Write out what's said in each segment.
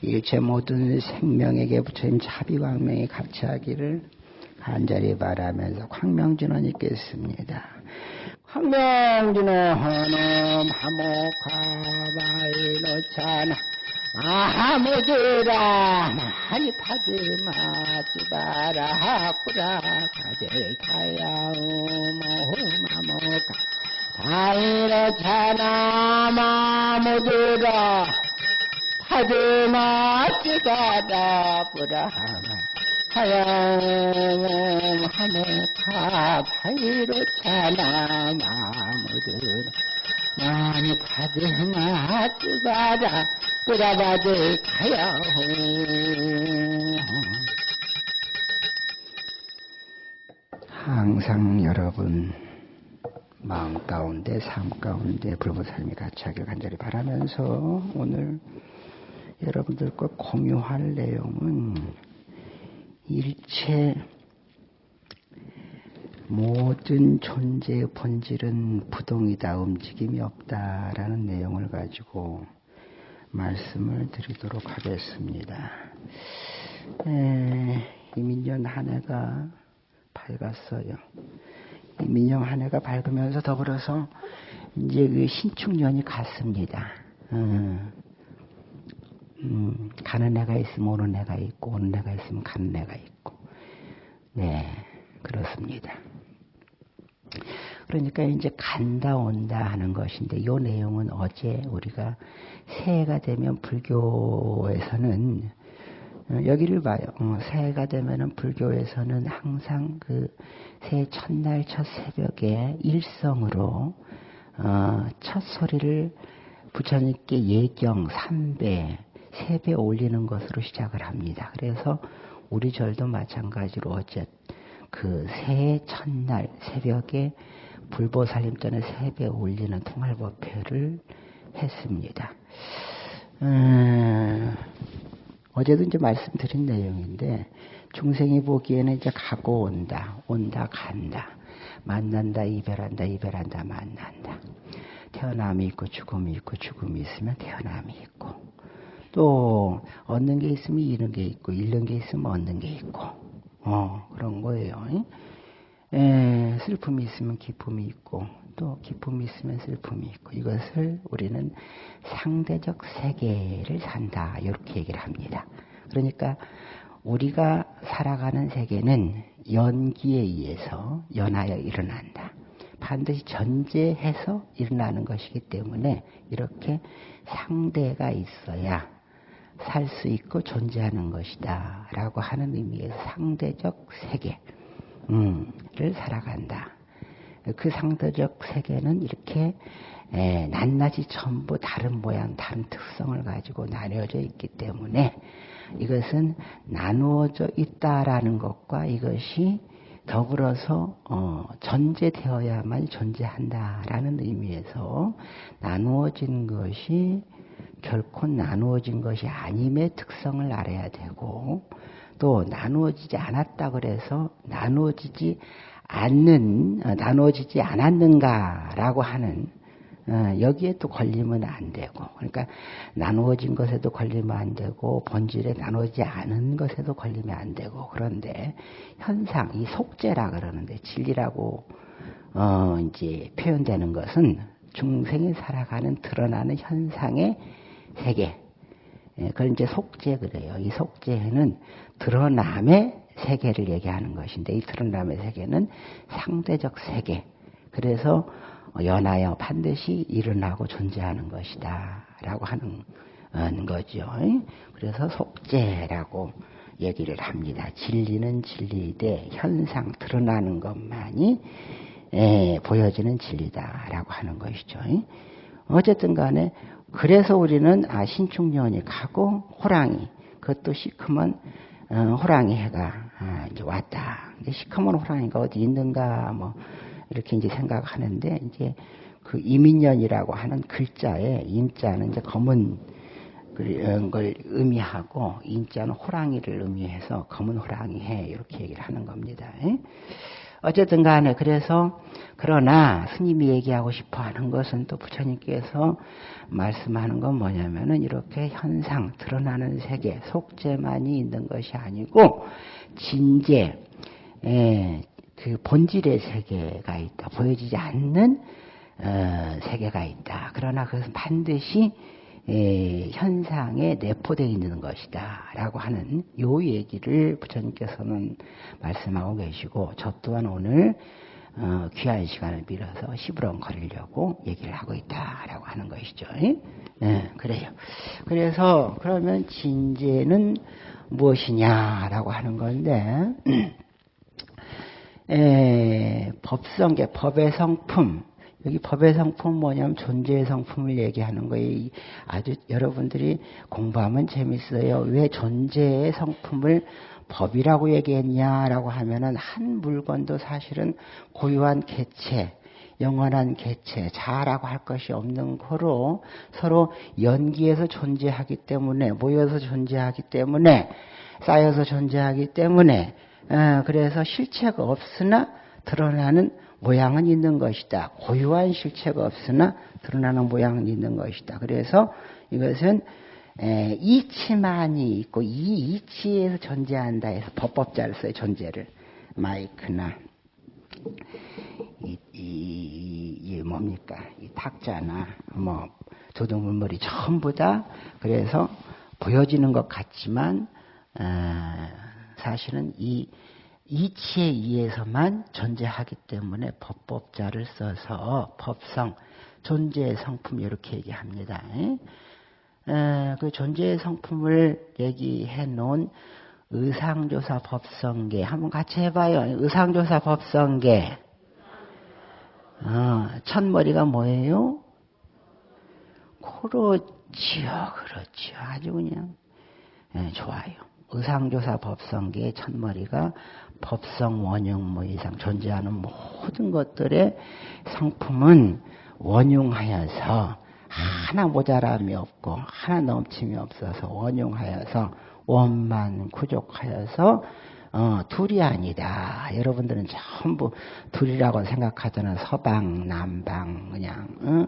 일체 모든 생명에게 부처님 자비광명이 같이하기를 간절히 바라면서 광명진원 읽겠습니다. 광명진원 하모카바이노찬 아무지라 많이 파지 마 지바라 꾸라 가젤 타야우모마모카 다이노찬 아무지라 파지 마지바라 꾸라마 하야움 하모카 바이로찬 아무지라 많이 파지 마지바라 뿌라바들 가야 항상 여러분 마음 가운데 삶 가운데 불보 삶이 같이 하길 간절히 바라면서 오늘 여러분들과 공유할 내용은 일체 모든 존재의 본질은 부동이다 움직임이 없다라는 내용을 가지고 말씀을 드리도록 하겠습니다. 에, 이민년 한 해가 밝았어요. 이민년 한 해가 밝으면서 더불어서 이제 그 신축년이 갔습니다. 음, 음, 가는 해가 있으면 오는 해가 있고 오는 해가 있으면 가는 해가 있고 네 그렇습니다. 그러니까 이제 간다 온다 하는 것인데 이 내용은 어제 우리가 새해가 되면 불교에서는 어, 여기를 봐요. 어, 새해가 되면은 불교에서는 항상 그 새해 첫날 첫 새벽에 일성으로 어, 첫 소리를 부처님께 예경 3배, 3배 올리는 것으로 시작을 합니다. 그래서 우리 절도 마찬가지로 어째 그 새해 첫날 새벽에 불보살림전에 3배 올리는 통할법회를 했습니다. 음, 어제도 이제 말씀드린 내용인데 중생이 보기에는 이제 가고 온다, 온다 간다, 만난다 이별한다 이별한다 만난다. 태어남이 있고 죽음이 있고 죽음이 있으면 태어남이 있고 또 얻는 게 있으면 잃는 게 있고 잃는 게 있으면 얻는 게 있고 어 그런 거예요. 에, 슬픔이 있으면 기쁨이 있고 또 기쁨이 있으면 슬픔이 있고 이것을 우리는 상대적 세계를 산다 이렇게 얘기를 합니다. 그러니까 우리가 살아가는 세계는 연기에 의해서 연하여 일어난다. 반드시 전제해서 일어나는 것이기 때문에 이렇게 상대가 있어야 살 수 있고 존재하는 것이다. 라고 하는 의미에서 상대적 세계. 를 살아간다. 그 상대적 세계는 이렇게 에, 낱낱이 전부 다른 모양, 다른 특성을 가지고 나뉘어져 있기 때문에 이것은 나누어져 있다라는 것과 이것이 더불어서 어, 전제되어야만 존재한다라는 의미에서 나누어진 것이 결코 나누어진 것이 아님의 특성을 알아야 되고 또 나누어지지 않았다 그래서 나누어지지 않는 어, 나누어지지 않았는가라고 하는 어, 여기에 또 걸리면 안 되고 그러니까 나누어진 것에도 걸리면 안 되고 본질에 나누어지지 않은 것에도 걸리면 안 되고 그런데 현상 이 속죄라 그러는데 진리라고 어 이제 표현되는 것은 중생이 살아가는 드러나는 현상의 세계 예, 그걸 이제 속죄 그래요. 이 속죄는 드러남의 세계를 얘기하는 것인데 이 드러남의 세계는 상대적 세계. 그래서 연하여 반드시 일어나고 존재하는 것이다. 라고 하는 거죠. 그래서 속죄라고 얘기를 합니다. 진리는 진리되 현상 드러나는 것만이 예, 보여지는 진리다라고 하는 것이죠. 어쨌든 간에 그래서 우리는 아 신축년이 가고 호랑이 그것도 시커먼 어, 호랑이 해가 아, 이제 왔다. 근데 시커먼 호랑이가 어디 있는가 뭐 이렇게 이제 생각하는데 이제 그 이민년이라고 하는 글자에 임자는 이제 검은 걸 의미하고 인자는 호랑이를 의미해서 검은 호랑이 해 이렇게 얘기를 하는 겁니다. 어쨌든 간에 그래서 그러나 스님이 얘기하고 싶어 하는 것은 또 부처님께서 말씀하는 건 뭐냐면은 이렇게 현상, 드러나는 세계, 속죄만이 있는 것이 아니고 진재, 예, 그 본질의 세계가 있다. 보여지지 않는 어, 세계가 있다. 그러나 그것은 반드시 예, 현상에 내포되어 있는 것이다. 라고 하는 요 얘기를 부처님께서는 말씀하고 계시고, 저 또한 오늘 어, 귀한 시간을 빌어서 시부렁거리려고 얘기를 하고 있다라고 하는 것이죠. 네, 그래요. 그래서 그러면 진제는 무엇이냐라고 하는 건데 에, 법성계 법의 성품 여기 법의 성품 뭐냐면 존재의 성품을 얘기하는 거예요. 아주 여러분들이 공부하면 재밌어요. 왜 존재의 성품을 법이라고 얘기했냐라고 하면은 한 물건도 사실은 고유한 개체, 영원한 개체, 자라고 할 것이 없는 거로 서로 연기해서 존재하기 때문에, 모여서 존재하기 때문에, 쌓여서 존재하기 때문에, 어, 그래서 실체가 없으나 드러나는 모양은 있는 것이다. 고유한 실체가 없으나 드러나는 모양은 있는 것이다. 그래서 이것은 에, 이치만이 있고 이 이치에서 존재한다 해서 법법자를 써요. 존재를 마이크나 이, 이, 이 뭡니까 이 탁자나 뭐 조동물머리 전부 다 그래서 보여지는 것 같지만 어, 사실은 이 이치에 의해서만 존재하기 때문에 법법자를 써서 법성 존재의 성품 이렇게 얘기합니다. 에, 그 존재의 성품을 얘기해 놓은 의상조사 법성계 한번 같이 해봐요. 의상조사 법성계. 어, 첫머리가 뭐예요? 그렇지요, 그렇지요. 아주 그냥 예, 좋아요. 의상조사 법성계의 첫머리가 법성 원흉 뭐 이상 존재하는 모든 것들의 성품은 원흉하여서 하나 모자람이 없고 하나 넘침이 없어서 원용하여서 원만 구족하여서 어, 둘이 아니다. 여러분들은 전부 둘이라고 생각하잖아. 서방, 남방, 그냥, 어?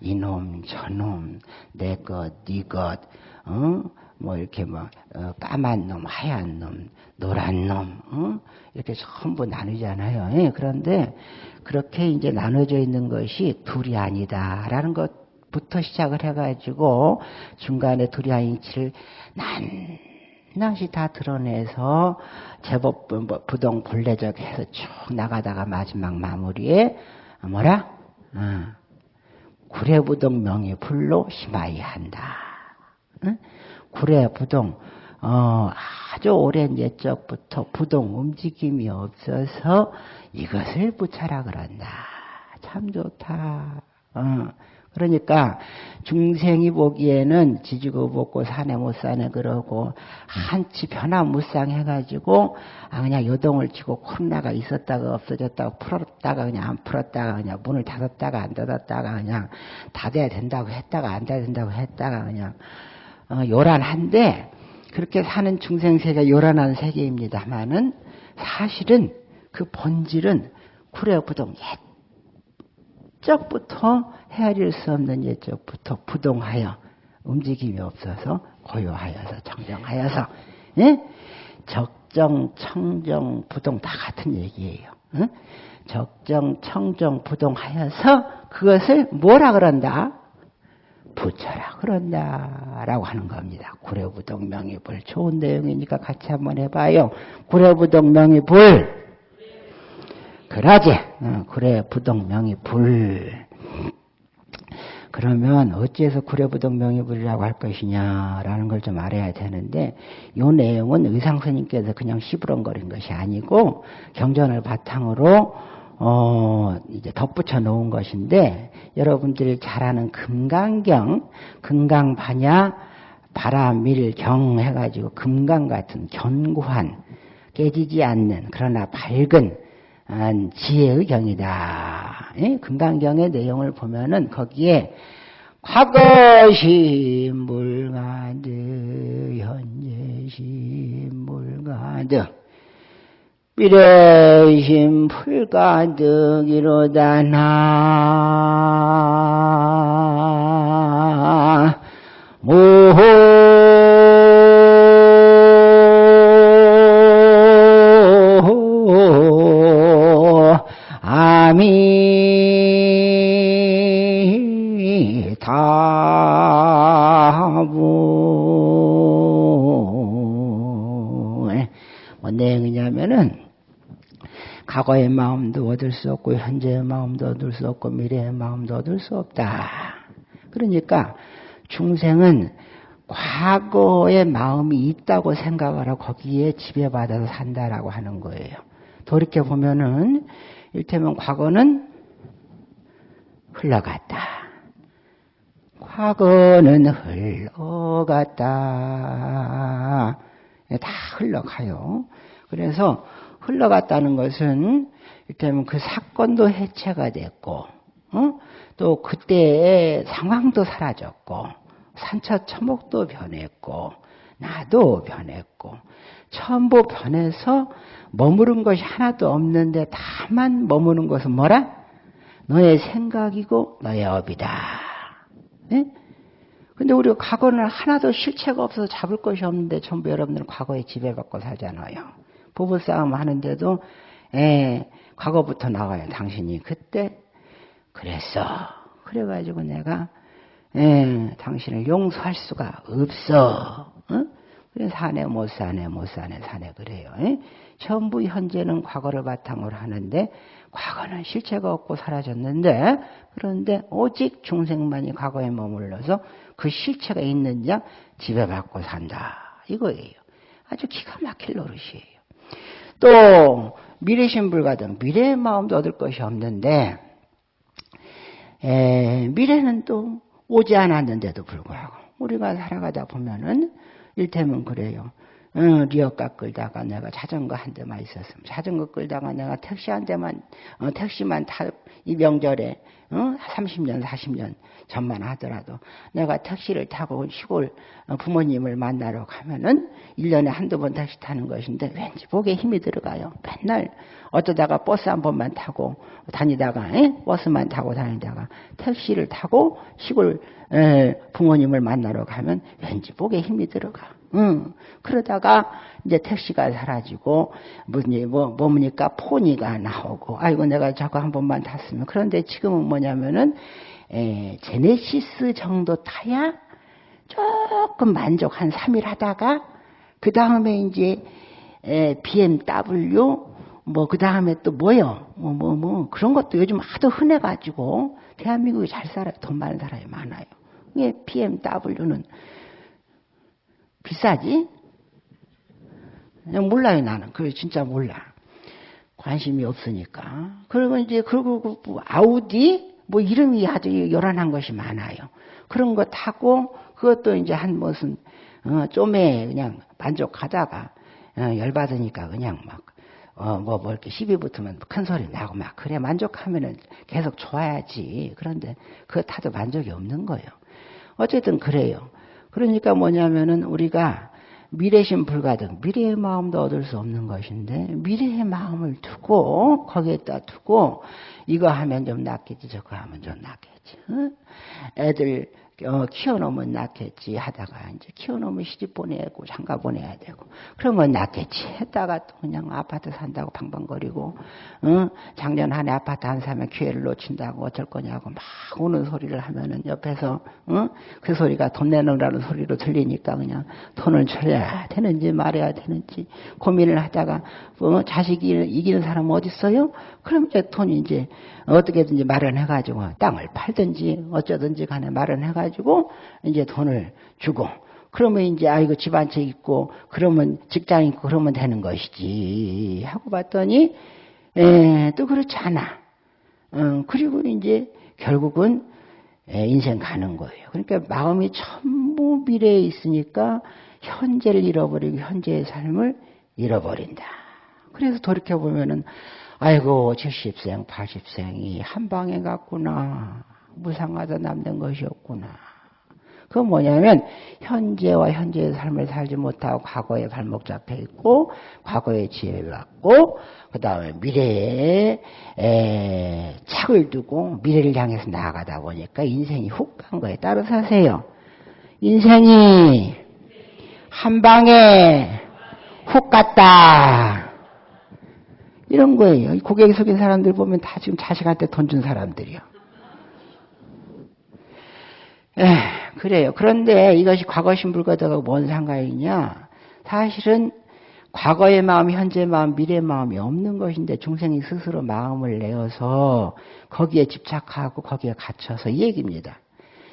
이놈, 저놈, 내 것, 네 것, 어? 뭐 이렇게 뭐, 어, 까만 놈, 하얀 놈, 노란 놈, 어? 이렇게 전부 나누잖아요. 예, 그런데 그렇게 이제 나눠져 있는 것이 둘이 아니다라는 것 부터 시작을 해가지고 중간에 두리안인치를 낱낱이 다 드러내서 제법 뭐 부동 본래적 해서 쭉 나가다가 마지막 마무리에 뭐라? 어. 구례부동 명의 불로 심하이 한다. 응? 구례부동 어, 아주 오랜 옛적부터 부동 움직임이 없어서 이것을 부차라 그런다. 참 좋다. 어. 그러니까 중생이 보기에는 지지고 먹고 사내 못 사네 그러고 한치 변화 무쌍 해가지고 아 그냥 요동을 치고 코로나가 있었다가 없어졌다가 풀었다가 그냥 안 풀었다가 그냥 문을 닫았다가 안 닫았다가 그냥 닫아야 된다고 했다가 안 닫아야 된다고 했다가 그냥 어, 요란한데 그렇게 사는 중생 세계 요란한 세계입니다만은 사실은 그 본질은 구례부동 옛 적부터 헤아릴 수 없는 예적부터 부동하여 움직임이 없어서 고요하여서 정정하여서 예? 적정, 청정, 부동 다 같은 얘기예요. 예? 적정, 청정, 부동하여서 그것을 뭐라 그런다? 부처라 그런다 라고 하는 겁니다. 구례부동 명의불 좋은 내용이니까 같이 한번 해봐요. 구례부동 명의불 그러지. 어, 구례 부동 명의불. 그러면 어찌해서 구례부동명의불이라고 할 것이냐라는 걸 좀 알아야 되는데 이 내용은 의상 스님께서 그냥 시부렁거린 것이 아니고 경전을 바탕으로 어 이제 덧붙여 놓은 것인데 여러분들이 잘 아는 금강경 금강반야 바람밀경 해가지고 금강 같은 견고한 깨지지 않는 그러나 밝은 지혜의 경이다. 예? 금강경의 내용을 보면은 거기에 과거시 물가드 현재시 물가드 미래심 풀가득이로다 나 모호 과거의 마음도 얻을 수 없고 현재의 마음도 얻을 수 없고 미래의 마음도 얻을 수 없다. 그러니까 중생은 과거의 마음이 있다고 생각을 하고 거기에 지배받아서 산다라고 하는 거예요. 돌이켜 보면은 일테면 과거는 흘러갔다. 과거는 흘러갔다. 다 흘러가요. 그래서 흘러갔다는 것은 이를테면 그 사건도 해체가 됐고 어? 또 그때의 상황도 사라졌고 산차 처목도 변했고 나도 변했고 전부 변해서 머무른 것이 하나도 없는데 다만 머무는 것은 뭐라? 너의 생각이고 너의 업이다. 네? 근데 우리가 과거는 하나도 실체가 없어서 잡을 것이 없는데 전부 여러분들은 과거에 지배받고 살잖아요. 부부싸움 하는데도 에, 과거부터 나와요. 당신이 그때 그랬어. 그래가지고 내가 에, 당신을 용서할 수가 없어. 어? 그래서 사네 못 사네 못 사네 사네 그래요. 에? 전부 현재는 과거를 바탕으로 하는데 과거는 실체가 없고 사라졌는데 그런데 오직 중생만이 과거에 머물러서 그 실체가 있는 자 지배받고 산다 이거예요. 아주 기가 막힐 노릇이에요. 또 미래신불가등 미래의 마음도 얻을 것이 없는데 에, 미래는 또 오지 않았는데도 불구하고 우리가 살아가다 보면은 일테면 그래요. 어, 리어카 끌다가 내가 자전거 한 대만 있었으면 자전거 끌다가 내가 택시 한 대만 어, 택시만 타 이 명절에 어? 30년 40년 전만 하더라도 내가 택시를 타고 시골 어, 부모님을 만나러 가면은 1년에 한두 번 택시 타는 것인데 왠지 목에 힘이 들어가요. 맨날 어쩌다가 버스 한 번만 타고 다니다가 에? 버스만 타고 다니다가 택시를 타고 시골 에, 부모님을 만나러 가면 왠지 목에 힘이 들어가. 응. 그러다가 이제 택시가 사라지고 무슨 뭐 뭐니까 폰이가 나오고 아이고 내가 자꾸 한 번만 탔으면 그런데 지금은 뭐냐면은 에, 제네시스 정도 타야 조금 만족 한 3일 하다가 그 다음에 이제 에, BMW 뭐 그 다음에 또 뭐요 뭐 뭐뭐 뭐, 뭐, 그런 것도 요즘 하도 흔해가지고 대한민국이 잘 살아요 돈 많은 사람이 많아요. 이게 BMW는 비싸지? 몰라요, 나는. 그래, 진짜 몰라. 관심이 없으니까. 그러면 이제, 그리고 그뭐 아우디? 뭐 이름이 아주 요란한 것이 많아요. 그런 거 타고, 그것도 이제 한 무슨, 어, 좀에 그냥 만족하다가, 어, 열받으니까 그냥 막, 어, 뭐, 뭐, 이렇게 시비 붙으면 큰 소리 나고 막, 그래, 만족하면은 계속 좋아야지. 그런데 그거 타도 만족이 없는 거예요. 어쨌든 그래요. 그러니까 뭐냐면은 우리가 미래심 불가등, 미래의 마음도 얻을 수 없는 것인데, 미래의 마음을 두고, 거기에다 두고, 이거 하면 좀 낫겠지, 저거 하면 좀 낫겠지. 어? 애들 어, 키워놓으면 낫겠지 하다가 이제 키워놓으면 시집 보내고 장가 보내야 되고 그러면 낫겠지 했다가 또 그냥 아파트 산다고 방방거리고 어? 작년 한 해 아파트 안 사면 기회를 놓친다고 어쩔 거냐고 막 우는 소리를 하면은 옆에서 어? 그 소리가 돈 내놓으라는 소리로 들리니까 그냥 돈을 줘야 되는지 말해야 되는지 고민을 하다가 어? 자식이 이기는 사람 어디 있어요? 그럼 이제 돈이 이제 어떻게든지 마련해가지고 땅을 팔든지 어쩌든지 간에 마련해가지고 이제 돈을 주고 그러면 이제 아이고 집 한 채 있고 그러면 직장 있고 그러면 되는 것이지 하고 봤더니 에, 또 그렇지 않아. 어, 그리고 이제 결국은 에, 인생 가는 거예요. 그러니까 마음이 전부 미래에 있으니까 현재를 잃어버리고 현재의 삶을 잃어버린다. 그래서 돌이켜 보면은 아이고 70생, 80생이 한 방에 갔구나. 무상하다 남는 것이 없구나. 그건 뭐냐면 현재와 현재의 삶을 살지 못하고 과거에 발목 잡혀 있고 과거에 지혜를 갖고 그 다음에 미래에 에, 착을 두고 미래를 향해서 나아가다 보니까 인생이 훅 간 거에 따로 사세요. 인생이 한 방에 훅 갔다. 이런 거예요. 고객 속인 사람들 보면 다 지금 자식한테 돈 준 사람들이요. 에, 그래요. 그런데 이것이 과거 신불과다가 뭔 상관이냐? 사실은 과거의 마음, 현재의 마음, 미래의 마음이 없는 것인데 중생이 스스로 마음을 내어서 거기에 집착하고 거기에 갇혀서 이 얘기입니다.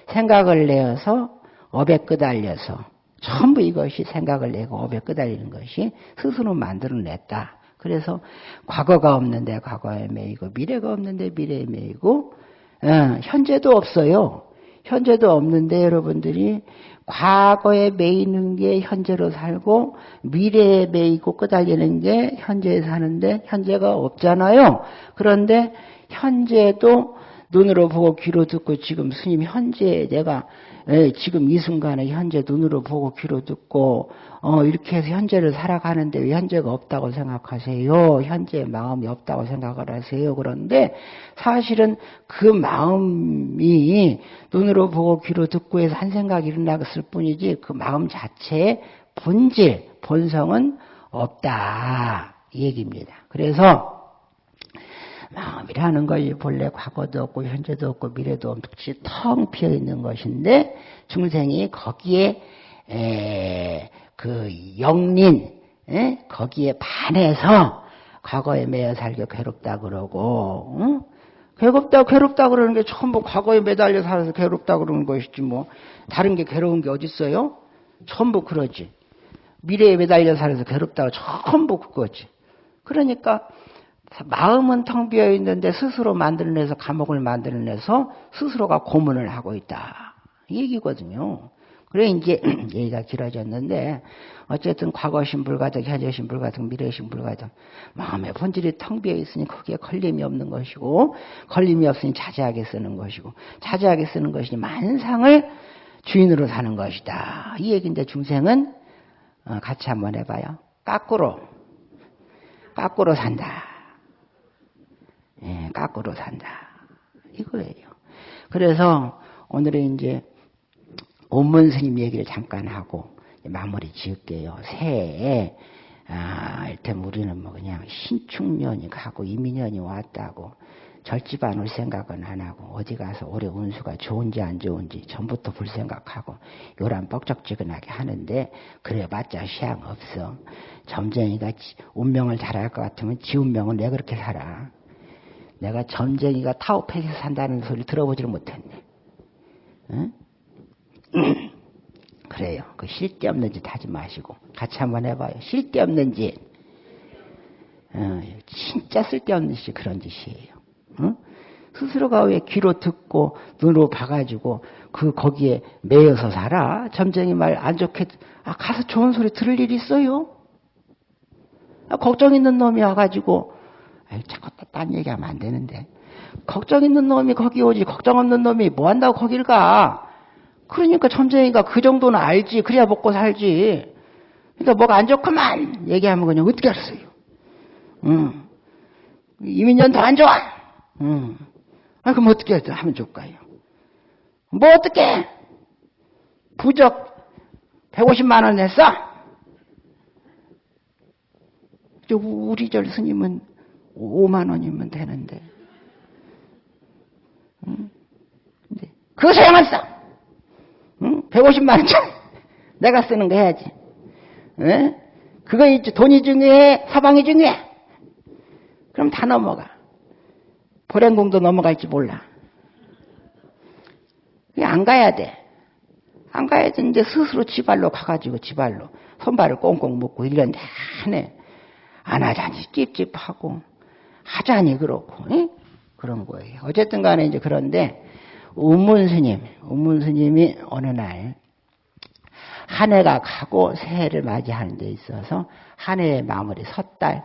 생각을 내어서 업에 끄달려서 전부 이것이 생각을 내고 업에 끄달리는 것이 스스로 만들어냈다. 그래서 과거가 없는데 과거에 매이고 미래가 없는데 미래에 매이고 어, 현재도 없어요. 현재도 없는데 여러분들이 과거에 매이는 게 현재로 살고 미래에 매이고 끄달리는 게 현재에 사는데 현재가 없잖아요. 그런데 현재도 눈으로 보고 귀로 듣고 지금 스님 현재 내가 예, 지금 이 순간에 현재 눈으로 보고 귀로 듣고 어, 이렇게 해서 현재를 살아가는데 왜 현재가 없다고 생각하세요? 현재 마음이 없다고 생각을 하세요. 그런데 사실은 그 마음이 눈으로 보고 귀로 듣고 해서 한 생각이 일어났을 뿐이지 그 마음 자체의 본질, 본성은 없다. 이 얘기입니다. 그래서 마음이라는 것이 본래 과거도 없고 현재도 없고 미래도 없이 텅 비어 있는 것인데 중생이 거기에 에, 그 영린 에? 거기에 반해서 과거에 매여 살기 괴롭다 그러고 응? 괴롭다 괴롭다 그러는 게 전부 과거에 매달려 살아서 괴롭다 그러는 것이지 뭐 다른 게 괴로운 게 어디 있어요? 전부 그러지 미래에 매달려 살아서 괴롭다고 전부 그거지 그러니까 마음은 텅 비어 있는데 스스로 만들어내서 감옥을 만들어내서 스스로가 고문을 하고 있다. 이 얘기거든요. 그래 이제 얘기가 길어졌는데 어쨌든 과거 신불가득, 현재 신불가득, 미래 신불가득 마음의 본질이 텅 비어 있으니 거기에 걸림이 없는 것이고 걸림이 없으니 자제하게 쓰는 것이고 자제하게 쓰는 것이니 만상을 주인으로 사는 것이다. 이 얘기인데 중생은 어, 같이 한번 해봐요. 까꾸로 까꾸로 산다. 예, 깎으로 산다. 이거예요. 그래서 오늘은 이제 온문 스님 얘기를 잠깐 하고 마무리 지을게요. 새해에 아, 일단 우리는 뭐 그냥 신축년이 가고 이민년이 왔다고 절집 안 올 생각은 안 하고 어디 가서 올해 운수가 좋은지 안 좋은지 전부터 볼 생각하고 요란 뻑적지근하게 하는데 그래봤자 시향 없어. 점쟁이가 운명을 잘할 것 같으면 지 운명은 왜 그렇게 살아? 내가 점쟁이가 타오팩에서 산다는 소리 들어보지를 못했네. 응? 그래요. 그 실대 없는 짓 하지 마시고 같이 한번 해봐요. 실대 없는 짓. 어, 진짜 쓸데없는 짓이 그런 짓이에요. 응? 스스로가 왜 귀로 듣고 눈으로 봐가지고 그 거기에 매여서 살아? 점쟁이 말 안 좋게 아 가서 좋은 소리 들을 일 있어요? 아, 걱정 있는 놈이 와가지고 자꾸 딴 얘기하면 안 되는데. 걱정 있는 놈이 거기 오지, 걱정 없는 놈이 뭐 한다고 거길 가? 그러니까 점쟁이가 그 정도는 알지. 그래야 먹고 살지. 그러니까 뭐가 안 좋구만! 얘기하면 그냥 어떻게 알았어요? 응. 이민년 더 안 좋아! 응. 아, 그럼 어떻게 하면 좋을까요? 뭐 어떻게? 부적 150만 원 냈어? 우리 절 스님은 5만 원이면 되는데. 응? 근데 그거 소용없어. 응? 150만 원짜리 내가 쓰는 거 해야지. 응? 그거 있지. 돈이 중요해? 사방이 중요해? 그럼 다 넘어가. 보행공도 넘어갈지 몰라. 안 가야 돼. 안 가야 되는데 스스로 지발로 가가지고 지발로 손발을 꽁꽁 묶고 1년 내내 안 하자니 찝찝하고 하자니 그렇고 에? 그런 거예요. 어쨌든 간에 이제 그런데 우문 스님, 우문 스님이 어느 날 한 해가 가고 새해를 맞이하는 데 있어서 한 해의 마무리 섣달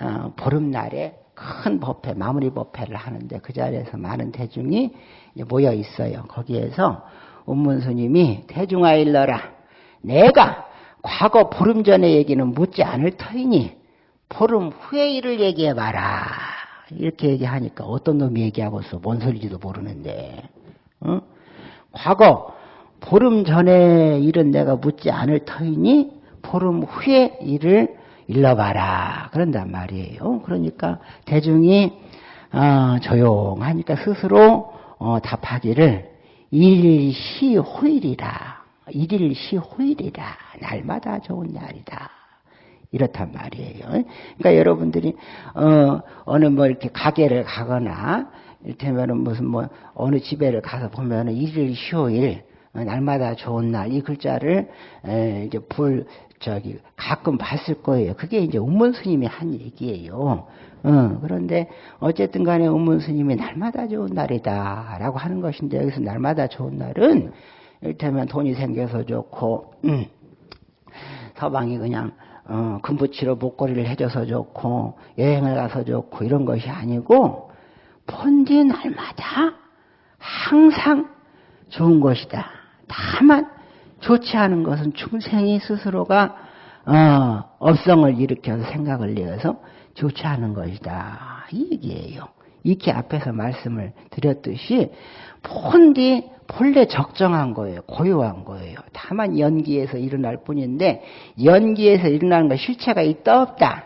어, 보름날에 큰 법회 마무리 법회를 하는데 그 자리에서 많은 대중이 모여 있어요. 거기에서 운문 스님이 대중아 일러라. 내가 과거 보름 전의 얘기는 묻지 않을 터이니 보름 후의 일을 얘기해봐라. 이렇게 얘기하니까 어떤 놈이 얘기하고 있어. 뭔 소리지도 모르는데. 어? 과거 보름 전의 일은 내가 묻지 않을 터이니 보름 후의 일을 일러봐라. 그런단 말이에요. 그러니까 대중이 어, 조용하니까 스스로 어, 답하기를 일시호일이라. 일일시호일이라. 날마다 좋은 날이다. 이렇단 말이에요. 그러니까 여러분들이 어, 어느 뭐 이렇게 가게를 가거나 이를테면은 무슨 뭐 어느 집에를 가서 보면은 일일 휴일 어, 날마다 좋은 날 이 글자를 에, 이제 볼 저기 가끔 봤을 거예요. 그게 이제 운문 스님이 한 얘기예요. 어, 그런데 어쨌든 간에 운문 스님이 날마다 좋은 날이다라고 하는 것인데 여기서 날마다 좋은 날은 이를테면 돈이 생겨서 좋고 음, 서방이 그냥 어, 금붙이로 목걸이를 해줘서 좋고 여행을 가서 좋고 이런 것이 아니고 본디 날마다 항상 좋은 것이다. 다만 좋지 않은 것은 중생이 스스로가 어, 업성을 일으켜서 생각을 내어서 좋지 않은 것이다. 이 얘기예요. 이렇게 앞에서 말씀을 드렸듯이 본디 본래 적정한 거예요. 고요한 거예요. 다만 연기에서 일어날 뿐인데 연기에서 일어나는 거 실체가 있다 없다.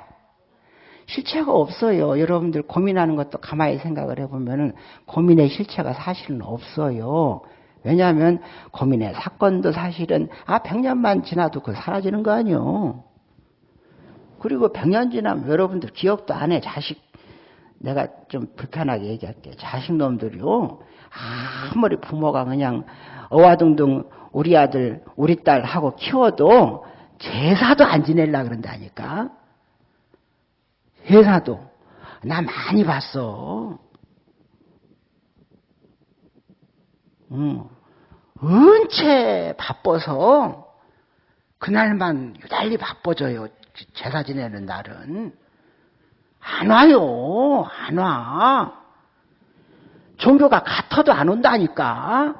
실체가 없어요. 여러분들 고민하는 것도 가만히 생각을 해보면은 고민의 실체가 사실은 없어요. 왜냐하면 고민의 사건도 사실은 아 100년만 지나도 그 사라지는 거 아니요. 그리고 100년 지나면 여러분들 기억도 안 해. 자식 내가 좀 불편하게 얘기할게. 자식놈들이요. 아무리 부모가 그냥 어와둥둥 우리 아들, 우리 딸 하고 키워도 제사도 안 지낼라 그런다니까. 제사도. 나 많이 봤어. 응. 은채 바빠서 그날만 유달리 바빠져요. 제사 지내는 날은. 안 와요. 안 와. 종교가 같아도 안 온다니까.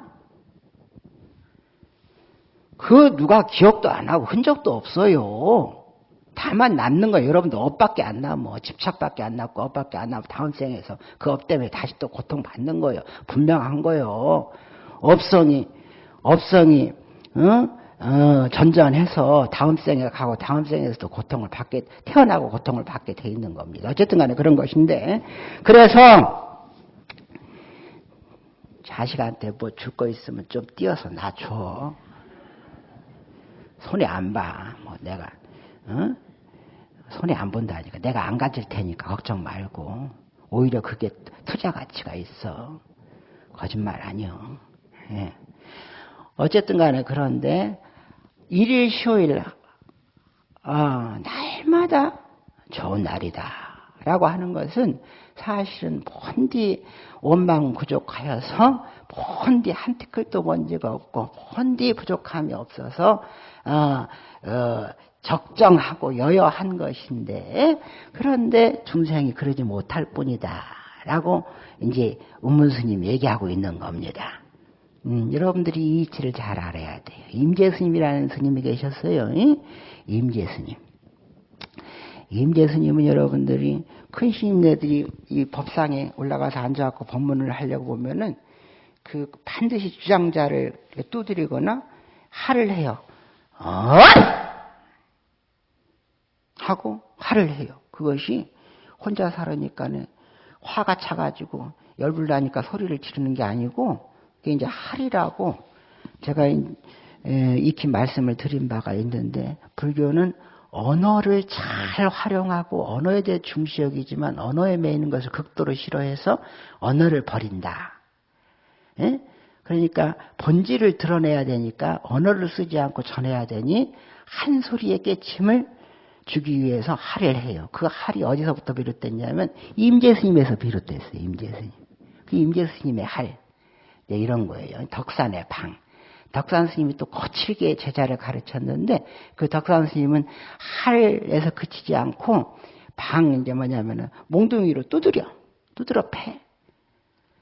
그 누가 기억도 안 하고 흔적도 없어요. 다만 남는 거 여러분들 업밖에 안 남어. 집착밖에 안 남고 업밖에 안 남고 다음 생에서 그 업 때문에 다시 또 고통 받는 거예요. 분명한 거예요. 업성이 업성이 어? 어, 전전해서 다음 생에 가고 다음 생에서도 고통을 받게 태어나고 고통을 받게 돼 있는 겁니다. 어쨌든 간에 그런 것인데 그래서 자식한테 뭐 줄 거 있으면 좀 띄어서 놔줘. 손에 안 봐. 뭐 내가 어? 손에 안 본다니까. 내가 안 가질 테니까 걱정 말고. 오히려 그게 투자 가치가 있어. 거짓말 아니요. 예. 어쨌든 간에 그런데 일일 휴일 아, 날마다 좋은 날이다. 라고 하는 것은 사실은 본디 원망 부족하여서 본디 한 티끌도 먼지가 없고 본디 부족함이 없어서 어, 어, 적정하고 여여한 것인데 그런데 중생이 그러지 못할 뿐이다. 라고 이제 운문스님 얘기하고 있는 겁니다. 음, 여러분들이 이 이치를 잘 알아야 돼요. 임재 스님이라는 스님이 계셨어요. 임재 스님. 임재 스님은 여러분들이 큰 스님네들이 이 법상에 올라가서 앉아갖고 법문을 하려고 보면은 그 반드시 주장자를 두드리거나 할을 해요. 어! 하고 할을 해요. 그것이 혼자 살으니까는 화가 차가지고 열불 나니까 소리를 지르는 게 아니고 그게 이제 할이라고 제가 익히 말씀을 드린 바가 있는데 불교는 언어를 잘 활용하고 언어에 대해 중시 여기지만 언어에 매이는 것을 극도로 싫어해서 언어를 버린다. 예? 그러니까 본질을 드러내야 되니까 언어를 쓰지 않고 전해야 되니 한 소리의 깨침을 주기 위해서 할을 해요. 그 할이 어디서부터 비롯됐냐면 임재 스님에서 비롯됐어요. 임재 스님. 그 임재 스님의 할. 네, 이런 거예요. 덕산의 방. 덕산 스님이 또 거칠게 제자를 가르쳤는데 그 덕산 스님은 할에서 그치지 않고 방 이제 뭐냐면은 몽둥이로 두드려 두드려 패.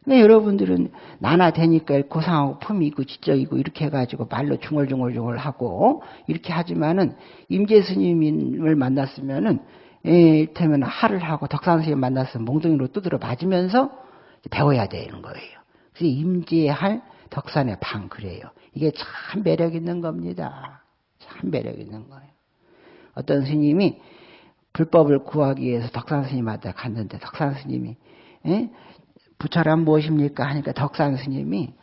근데 여러분들은 나나 되니까 고상하고 품이고 지적이고 이렇게 해가지고 말로 중얼중얼중얼 하고 이렇게 하지만은 임재 스님을 만났으면은 이를테면 하를 하고 덕산 스님 만났으면 몽둥이로 두드려 맞으면서 배워야 되는 거예요. 그래서 임재할 덕산의 방 그래요. 이게 참 매력 있는 겁니다. 참 매력 있는 거예요. 어떤 스님이 불법을 구하기 위해서 덕산 스님한테 갔는데 덕산 스님이 에? 부처란 무엇입니까? 하니까 덕산 스님이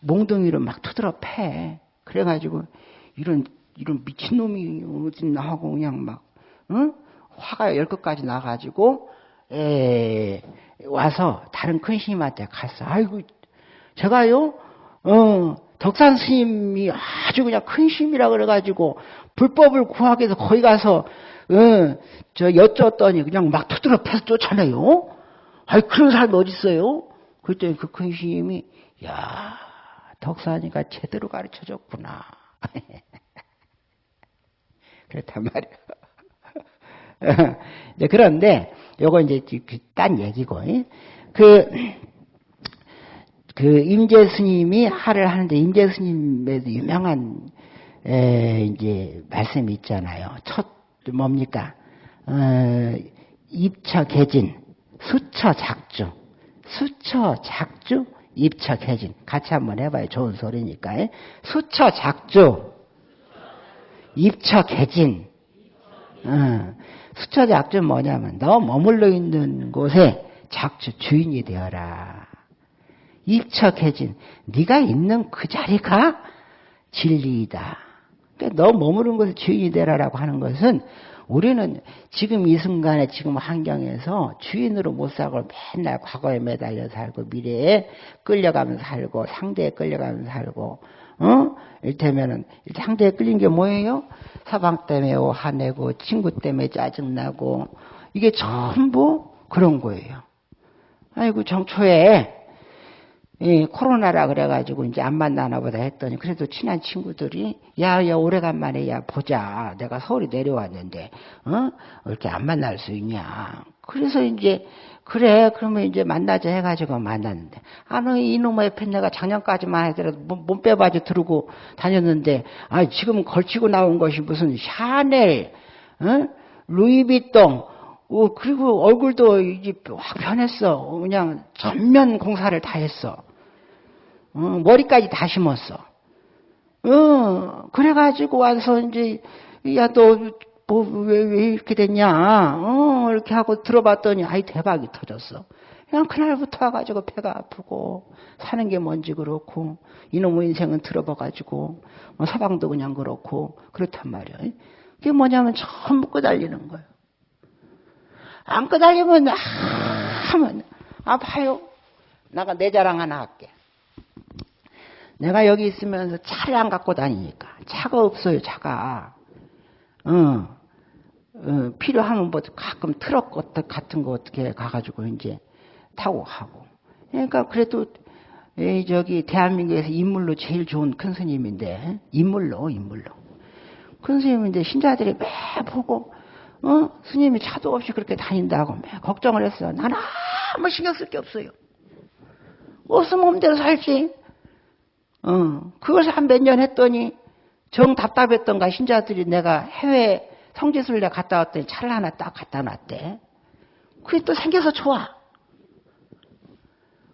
몽둥이로 막 투드러 패. 그래가지고 이런 이런 미친놈이 어딨나 하고 그냥 막 응? 화가 열 끝까지 나가지고 에 와서 다른 큰 스님한테 갔어. 아이고 제가요 어 덕산 스님이 아주 그냥 큰 스님이라 그래가지고 불법을 구하기 위해서 거기 가서 어, 저 여쭈었더니 그냥 막 투드러 패서 쫓아내요. 아이 그런 사람이 어디 있어요? 그랬더니 그 큰 스님이 야 덕산이가 제대로 가르쳐줬구나. 그렇단 말이에요. 네, 그런데 요거 이제 그딴 얘기고 그, 그 임재 스님이 하를 하는데 임재 스님에도 유명한 에, 이제 말씀이 있잖아요. 첫 뭡니까? 어, 입처 개진, 수처 작주. 수처 작주, 입처 개진. 같이 한번 해봐요. 좋은 소리니까. 수처 작주, 입처 개진. 어, 수처 작주 뭐냐면 너 머물러 있는 곳에 작주 주인이 되어라. 개진. 네가 있는 그 자리가 진리이다. 그러니까 너 머무른 곳에 주인이 되라라고 하는 것은 우리는 지금 이 순간에 지금 환경에서 주인으로 못 살고 맨날 과거에 매달려 살고 미래에 끌려가면서 살고 상대에 끌려가면서 살고 어? 이를테면은 상대에 끌린 게 뭐예요? 사방 때문에 화내고 친구 때문에 짜증나고 이게 전부 그런 거예요. 아이고 정초에 예, 코로나라 그래가지고 이제 안 만나나 보다 했더니 그래도 친한 친구들이 야, 야, 오래간만에 야, 보자. 내가 서울에 내려왔는데, 어? 이렇게 안 만날 수 있냐. 그래서 이제, 그래, 그러면 이제 만나자 해가지고 만났는데, 아, 너 이놈의 팬 내가 작년까지만 하더라도 몸빼바지 들고 다녔는데, 아, 지금 걸치고 나온 것이 무슨 샤넬, 어? 루이비통, 어, 그리고 얼굴도 이제 확 변했어. 그냥 전면 공사를 다 했어. 어, 머리까지 다 심었어. 어, 그래가지고 와서 이제, 야, 너, 뭐, 왜, 왜 이렇게 됐냐? 어, 이렇게 하고 들어봤더니, 아이, 대박이 터졌어. 그냥 그날부터 와가지고 배가 아프고, 사는 게 뭔지 그렇고, 이놈의 인생은 들어봐가지고, 뭐 서방도 그냥 그렇고, 그렇단 말이야. 그게 뭐냐면 전부 끄달리는 거예요. 안 끄달리면, 아, 하면, 아파요. 나가 내 자랑 하나 할게. 내가 여기 있으면서 차를 안 갖고 다니니까. 차가 없어요 차가. 어, 어, 필요하면 뭐 가끔 트럭 같은 거 어떻게 가가지고 이제 타고 가고. 그러니까 그래도 에 저기 대한민국에서 인물로 제일 좋은 큰 스님인데 인물로 인물로. 큰 스님인데 신자들이 매 보고 어 스님이 차도 없이 그렇게 다닌다고 매 걱정을 했어 나는 아무 신경 쓸 게 없어요 없으면 마음대로 살지 어, 그걸 한몇 년 했더니 정 답답했던가 신자들이 내가 해외 성지순례 갔다 왔더니 차를 하나 딱 갖다 놨대. 그게 또 생겨서 좋아.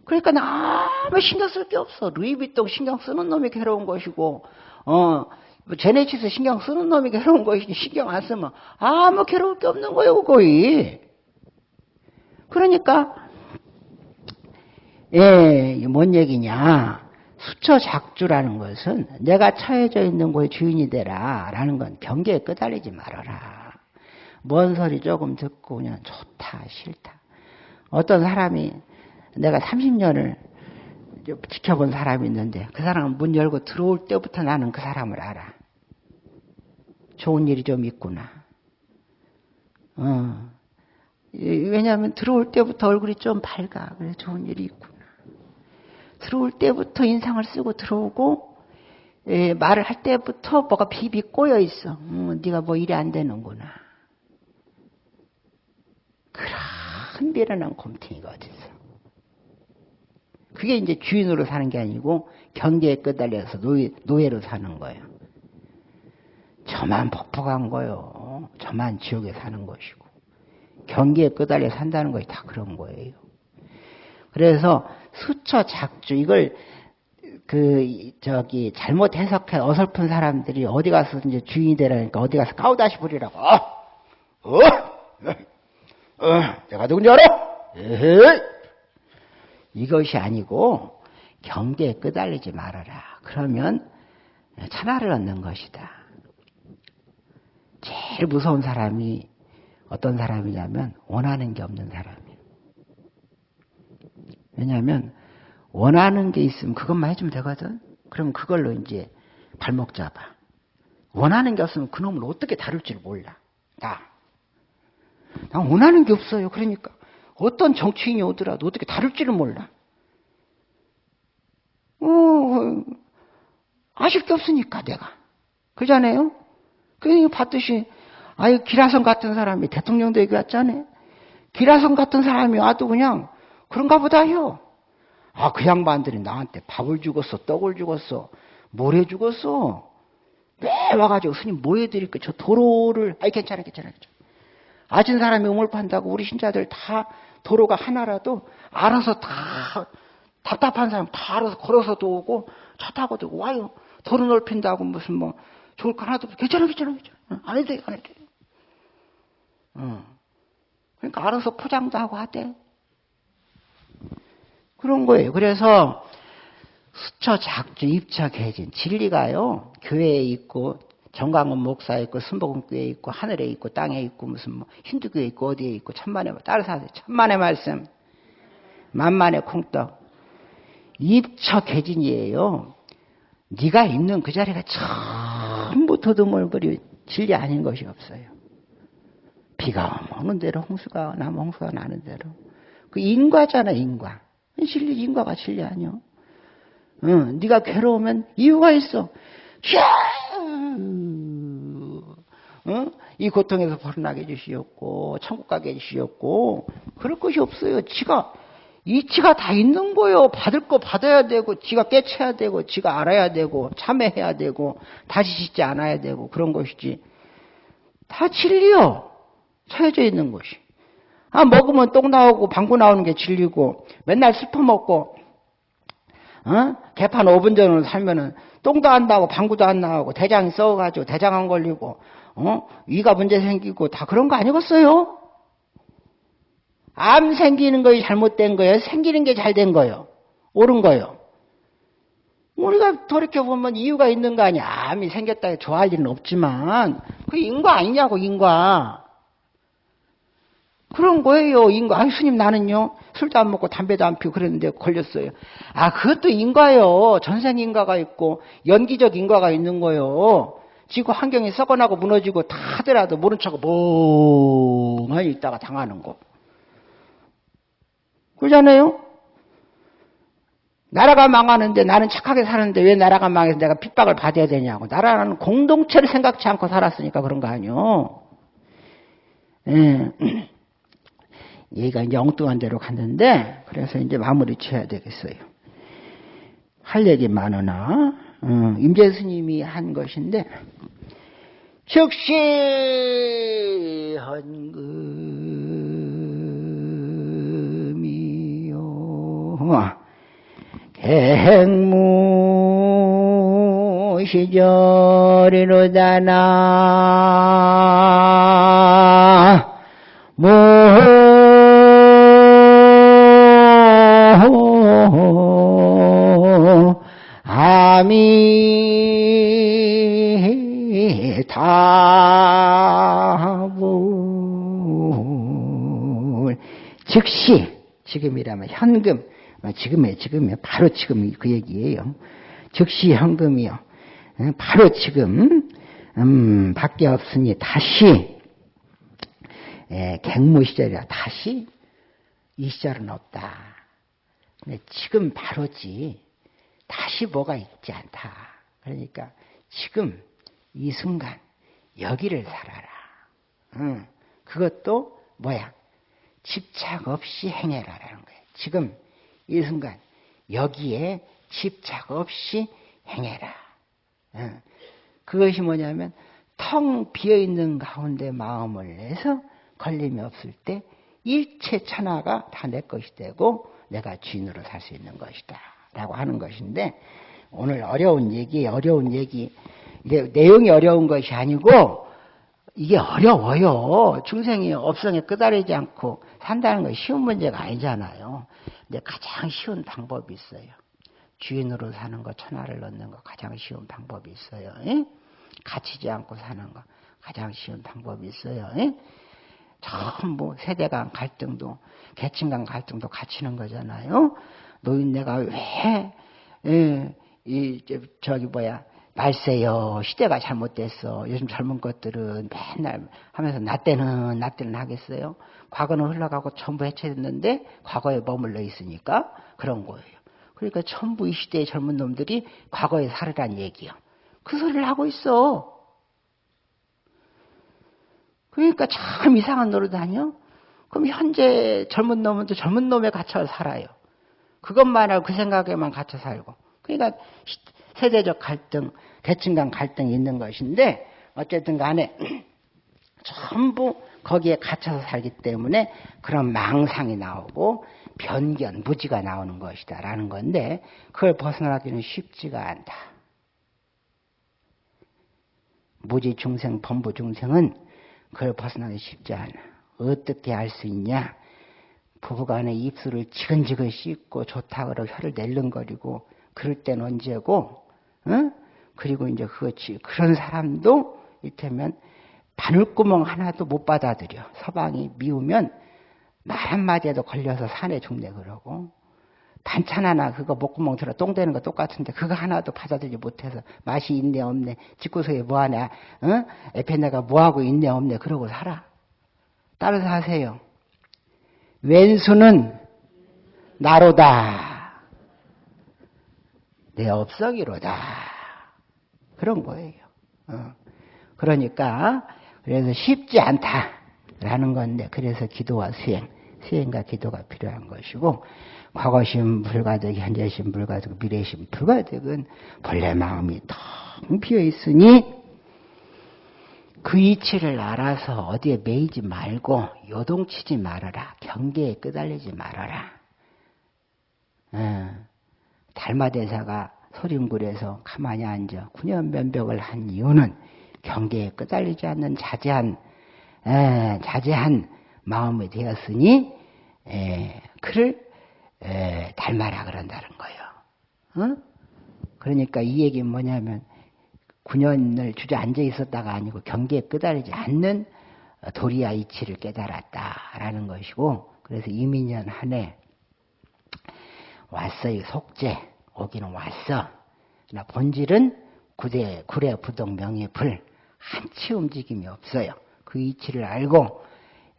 그러니까 아무 신경 쓸 게 없어. 루이비통 신경 쓰는 놈이 괴로운 것이고, 어, 뭐 제네치스 신경 쓰는 놈이 괴로운 것이지 신경 안 쓰면 아무 괴로울 게 없는 거예요, 거의. 그러니까, 예, 뭔 얘기냐. 수처 작주라는 것은 내가 처해져 있는 곳의 주인이 되라 라는 건 경계에 끄달리지 말아라. 뭔 소리 조금 듣고 그냥 좋다 싫다. 어떤 사람이 내가 30년을 지켜본 사람이 있는데 그 사람은 문 열고 들어올 때부터 나는 그 사람을 알아. 좋은 일이 좀 있구나. 어. 왜냐하면 들어올 때부터 얼굴이 좀 밝아. 그래 좋은 일이 있구나. 들어올 때부터 인상을 쓰고 들어오고 예, 말을 할 때부터 뭐가 비비 꼬여 있어. 음, 네가 뭐 일이 안 되는구나. 그런 미련한 곰탱이가 어딨어. 그게 이제 주인으로 사는 게 아니고 경계에 끄달려서 노예, 노예로 사는 거예요. 저만 폭폭한 거요. 저만 지옥에 사는 것이고. 경계에 끄달려 산다는 것이 다 그런 거예요. 그래서 수처 작주 이걸 그 저기 잘못 해석해 어설픈 사람들이 어디 가서 이제 주인이 되라니까 어디 가서 까우다시 부리라고. 어? 어? 어? 내가 누군지 알아? 에헤이. 이것이 아니고 경계에 끄달리지 말아라. 그러면 천하를 얻는 것이다. 제일 무서운 사람이 어떤 사람이냐면 원하는 게 없는 사람이에요. 왜냐하면 원하는 게 있으면 그것만 해주면 되거든. 그럼 그걸로 이제 발목 잡아. 원하는 게 없으면 그놈을 어떻게 다룰지를 몰라. 나. 난 원하는 게 없어요. 그러니까 어떤 정치인이 오더라도 어떻게 다룰지를 몰라. 어, 아실 게 없으니까 내가. 그잖아요? 그 봤듯이 아유 기라성 같은 사람이 대통령 되기 왔잖아요. 기라성 같은 사람이 와도 그냥 그런가 보다요. 아, 그 양반들이 나한테 밥을 주었어, 떡을 주었어, 뭘 해주었어. 매 와가지고 스님 뭐 해드릴까? 저 도로를, 아이, 괜찮아, 괜찮아, 괜찮아. 아진 사람이 우물 판다고 우리 신자들 다 도로가 하나라도 알아서 다 답답한 사람 다 알아서 걸어서도 오고 차 타고도 와요. 도로 넓힌다고 무슨 뭐 좋을 거 하나도 괜찮아, 괜찮아, 괜찮아. 안 해도 돼, 안 해도 돼. 어. 그러니까 알아서 포장도 하고 하대. 그런 거예요. 그래서 수처 작주 입처 개진 진리가요 교회에 있고 정강원 목사에 있고 순복음교회에 있고 하늘에 있고 땅에 있고 무슨 뭐 힌두교에 있고 어디에 있고 천만의 하세요. 천만의 말씀 만만의 콩떡 입처 개진이에요. 네가 있는 그 자리가 전부 더듬을거리 진리 아닌 것이 없어요. 비가 오는 대로 홍수가 나면 홍수가 나는 대로 그 인과잖아 인과 진리 인과가 진리 아니요. 응, 네가 괴로우면 이유가 있어. 응? 이 고통에서 벗어나게 해주시었고 천국 가게 해주시었고 그럴 것이 없어요. 지가 이치가 다 있는 거요. 받을 거 받아야 되고 지가 깨쳐야 되고 지가 알아야 되고 참회해야 되고 다시 짓지 않아야 되고 그런 것이지. 다 진리요. 처해져 있는 것이. 아, 먹으면 똥 나오고 방구 나오는 게 진리고 맨날 슬퍼 먹고 어? 개판 5분 전으로 살면은 똥도 안 나오고 방구도 안 나오고 대장이 썩어가지고 대장 안 걸리고 어? 위가 문제 생기고 다 그런 거 아니겠어요? 암 생기는 것이 잘못된 거예요? 생기는 게 잘 된 거예요? 옳은 거예요? 우리가 돌이켜보면 이유가 있는 거 아니야. 암이 생겼다 해 좋아할 일은 없지만 그 인과 아니냐고 인과. 그런 거예요, 인과. 아, 스님 나는요, 술도 안 먹고 담배도 안 피우고 그랬는데 걸렸어요. 아, 그것도 인과요. 전생 인과가 있고, 연기적 인과가 있는 거요. 지구 환경이 썩어나고 무너지고 다 하더라도 모른 척 멍하니 있다가 당하는 거. 그러잖아요? 나라가 망하는데 나는 착하게 사는데 왜 나라가 망해서 내가 핍박을 받아야 되냐고. 나라는 공동체를 생각지 않고 살았으니까 그런 거 아니요. 예. 얘가 엉뚱한 데로 갔는데 그래서 이제 마무리 쳐야 되겠어요. 할 얘기 많으나 어, 임재 스님이 한 것인데 즉시 헌금이요 갱무 시절이로다나 무 아미타불 즉시 지금이라면 현금 지금에 지금에 바로 지금 그 얘기예요. 즉시 현금이요. 바로 지금 음, 밖에 없으니 다시 예, 갱무 시절이라 다시 이 시절은 없다. 근데 지금 바로지 다시 뭐가 있지 않다. 그러니까 지금 이 순간 여기를 살아라. 응. 그것도 뭐야? 집착 없이 행해라라는 거예요. 지금 이 순간 여기에 집착 없이 행해라. 어. 그것이 뭐냐면 텅 비어있는 가운데 마음을 내서 걸림이 없을 때 일체 천하가 다 내 것이 되고 내가 주인으로 살 수 있는 것이다. 라고 하는 것인데 오늘 어려운 얘기, 어려운 얘기 내용이 어려운 것이 아니고 이게 어려워요. 중생이 업성에 끄달리지 않고 산다는 건 쉬운 문제가 아니잖아요. 근데 가장 쉬운 방법이 있어요. 주인으로 사는 거, 천하를 넣는 거 가장 쉬운 방법이 있어요. 예? 갇히지 않고 사는 거 가장 쉬운 방법이 있어요. 예? 전부 세대 간 갈등도 계층 간 갈등도 갇히는 거잖아요. 노인네가 왜 예, 이 저기 뭐야 말세요? 시대가 잘못됐어. 요즘 젊은 것들은 맨날 하면서 나 때는 나 때는 하겠어요? 과거는 흘러가고 전부 해체됐는데 과거에 머물러 있으니까 그런 거예요. 그러니까 전부 이 시대의 젊은 놈들이 과거에 살으란 얘기야. 그 소리를 하고 있어. 그러니까 참 이상한 노릇 아니요 그럼 현재 젊은 놈은 또 젊은 놈에 갇혀 살아요 그것만 하고 그 생각에만 갇혀 살고 그러니까 세대적 갈등, 계층 간 갈등이 있는 것인데 어쨌든 간에 전부 거기에 갇혀서 살기 때문에 그런 망상이 나오고 변견, 무지가 나오는 것이다 라는 건데 그걸 벗어나기는 쉽지가 않다. 무지 중생, 범부 중생은 그걸 벗어나기 쉽지 않아. 어떻게 할수 있냐? 부부간에 입술을 지근지근 씻고 좋다 그러고 혀를 낼름거리고 그럴 땐 언제고 어? 그리고 이제 그렇지 그런 사람도 이를테면 바늘구멍 하나도 못 받아들여. 서방이 미우면 말 한마디에도 걸려서 산에 죽네 그러고. 반찬 하나 그거 목구멍 들어 똥 되는 거 똑같은데 그거 하나도 받아들이지 못해서 맛이 있네 없네. 집구석에 뭐하냐? 어? 에페네가 뭐하고 있네 없네. 그러고 살아. 따라서 하세요 왼수는 나로다. 내 업석이로다. 그런 거예요. 어. 그러니까 그래서 쉽지 않다라는 건데 그래서 기도와 수행, 수행과 기도가 필요한 것이고 과거심 불가득, 현재심 불가득, 미래심 불가득은 본래 마음이 텅 비어 있으니 그 이치를 알아서 어디에 매이지 말고 요동치지 말아라. 경계에 끄달리지 말아라. 어, 달마대사가 소림굴에서 가만히 앉아 구년면벽을 한 이유는 경계에 끄달리지 않는 자제한 에, 자제한 마음이 되었으니 에, 그를 에, 닮아라 그런다는 거예요. 어? 그러니까 이 얘기는 뭐냐면 9년을 주저앉아 있었다가 아니고 경계에 끄달리지 않는 도리야 이치를 깨달았다라는 것이고 그래서 이민년 한 해 왔어요 속죄 오기는 왔어 나 본질은 구대 구례 부동 명예불 한치 움직임이 없어요. 그 이치를 알고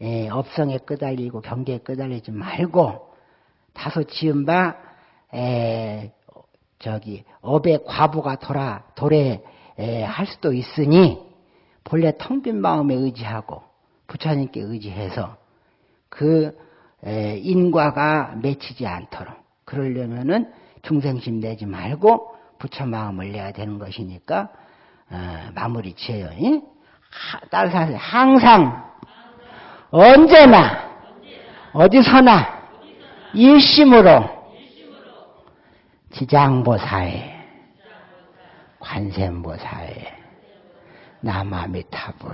에, 업성에 끄달리고 경계에 끄달리지 말고 다소 지은 바 에, 저기 업의 과부가 돌아 도래 에, 할 수도 있으니 본래 텅 빈 마음에 의지하고 부처님께 의지해서 그 에, 인과가 맺히지 않도록 그러려면은 중생심 내지 말고 부처 마음을 내야 되는 것이니까 어, 마무리 지어요. 하, 따라서. 항상 언제나 어디서나 일심으로 지장보사에 관세음보사에 남아미타불.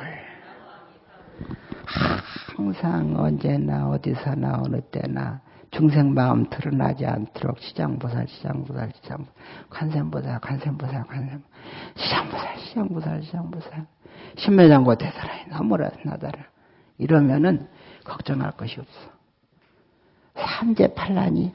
항상 언제나 어디서나 어느 때나 중생 마음 드러나지 않도록 시장보살 시장보살 시장 관세음보살 관세음보살 관세 시장보살 시장보살 시장보살. 신매장고 대사라이 나무라 나다라. 이러면은 걱정할 것이 없어. 삼재 팔란이